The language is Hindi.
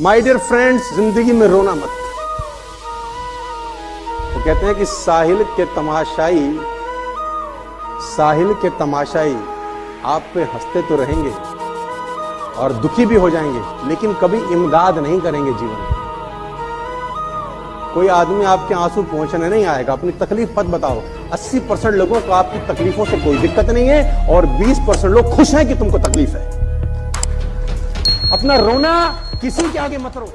माय डियर फ्रेंड्स ज़िंदगी में रोना मत। वो कहते हैं कि साहिल के तमाशाई, साहिल के तमाशाई आप पे हँसते तो रहेंगे और दुखी भी हो जाएँगे, लेकिन कभी इमदाद नहीं करेंगे जीवन में। कोई आदमी आपके आँसू पहुँचने नहीं आएगा, अपनी तकलीफ़ मत बताओ। 80 परसेंट लोगों को आपकी तकलीफों से कोई दिक्कत नहीं है और 20 परसेंट लोग खुश हैं कि तुमको तकलीफ़ है। अपना रोना किसी के आगे मत रो